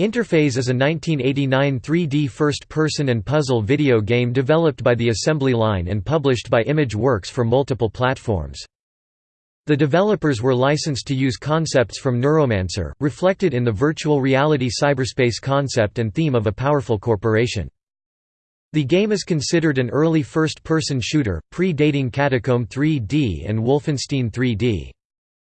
Interphase is a 1989 3D first-person and puzzle video game developed by the Assembly Line and published by Image Works for multiple platforms. The developers were licensed to use concepts from Neuromancer, reflected in the virtual reality cyberspace concept and theme of a powerful corporation. The game is considered an early first-person shooter, pre-dating Catacomb 3D and Wolfenstein 3D.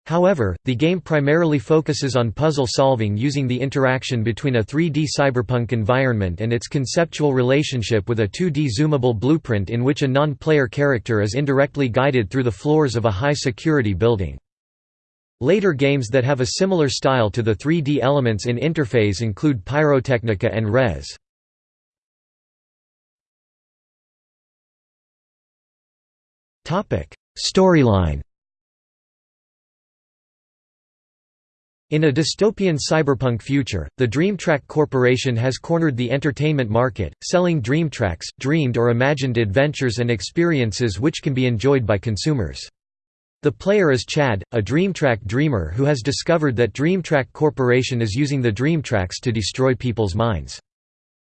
However, the game primarily focuses on puzzle solving using the interaction between a 3D cyberpunk environment and its conceptual relationship with a 2D zoomable blueprint in which a non-player character is indirectly guided through the floors of a high-security building. Later games that have a similar style to the 3D elements in Interphase include Pyrotechnica and Rez. Storyline In a dystopian cyberpunk future, the DreamTrack Corporation has cornered the entertainment market, selling DreamTracks, dreamed or imagined adventures and experiences which can be enjoyed by consumers. The player is Chad, a DreamTrack dreamer who has discovered that DreamTrack Corporation is using the DreamTracks to destroy people's minds.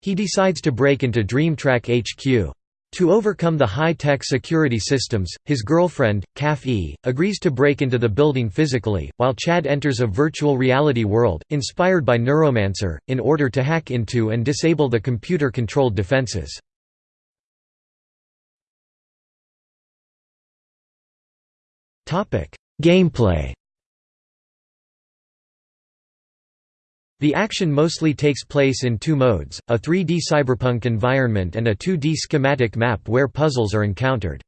He decides to break into DreamTrack HQ. To overcome the high-tech security systems, his girlfriend, Kaf E, agrees to break into the building physically, while Chad enters a virtual reality world, inspired by Neuromancer, in order to hack into and disable the computer-controlled defenses. Gameplay The action mostly takes place in two modes, a 3D cyberpunk environment and a 2D schematic map where puzzles are encountered.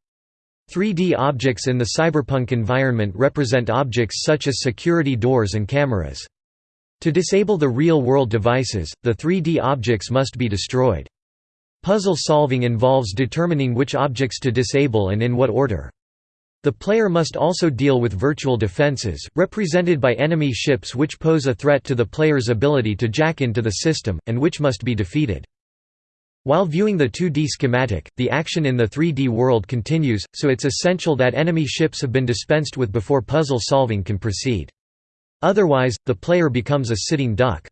3D objects in the cyberpunk environment represent objects such as security doors and cameras. To disable the real-world devices, the 3D objects must be destroyed. Puzzle solving involves determining which objects to disable and in what order. The player must also deal with virtual defenses, represented by enemy ships which pose a threat to the player's ability to jack into the system, and which must be defeated. While viewing the 2D schematic, the action in the 3D world continues, so it's essential that enemy ships have been dispensed with before puzzle solving can proceed. Otherwise, the player becomes a sitting duck.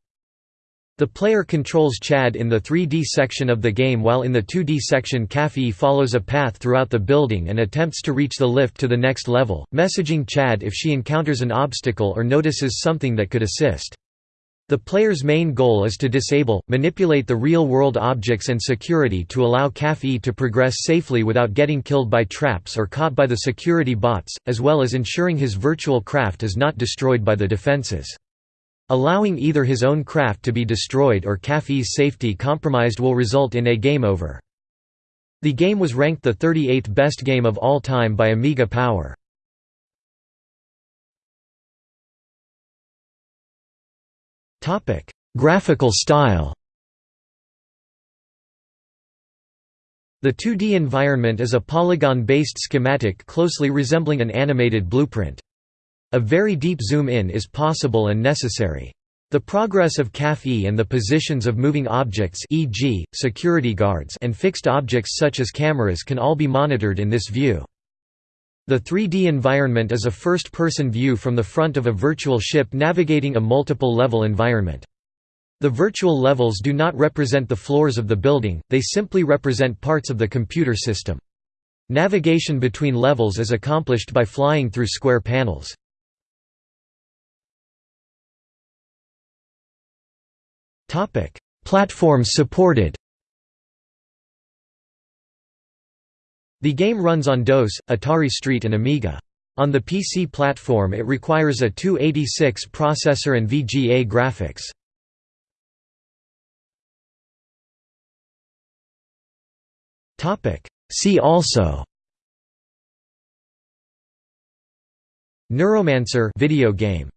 The player controls Chad in the 3D section of the game while in the 2D section Kafi follows a path throughout the building and attempts to reach the lift to the next level, messaging Chad if she encounters an obstacle or notices something that could assist. The player's main goal is to disable, manipulate the real-world objects and security to allow Kafi to progress safely without getting killed by traps or caught by the security bots, as well as ensuring his virtual craft is not destroyed by the defenses. Allowing either his own craft to be destroyed or Kafi's safety compromised will result in a game over. The game was ranked the 38th best game of all time by Amiga Power. Graphical style The 2D environment is a polygon-based schematic closely resembling an animated blueprint. A very deep zoom-in is possible and necessary. The progress of CAF-E and the positions of moving objects e.g., security guards and fixed objects such as cameras can all be monitored in this view. The 3D environment is a first-person view from the front of a virtual ship navigating a multiple-level environment. The virtual levels do not represent the floors of the building, they simply represent parts of the computer system. Navigation between levels is accomplished by flying through square panels. Topic: Platforms supported. The game runs on DOS, Atari ST and Amiga. On the PC platform it requires a 286 processor and VGA graphics. See also Neuromancer video game